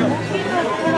嗯。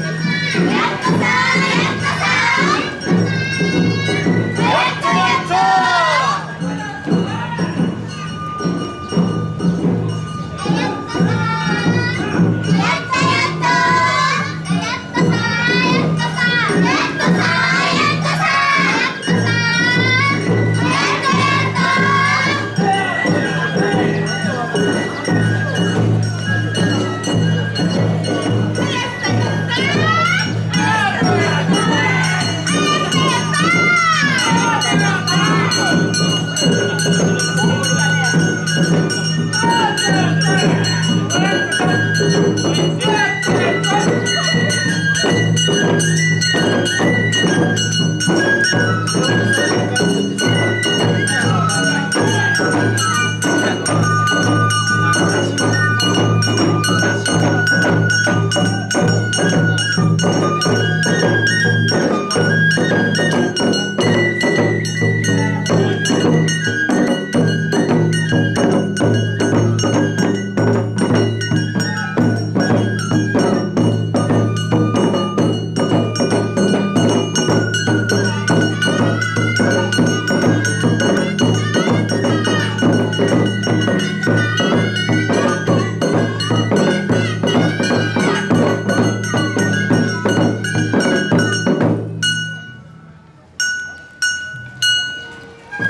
Yes, sir. Yes, sir.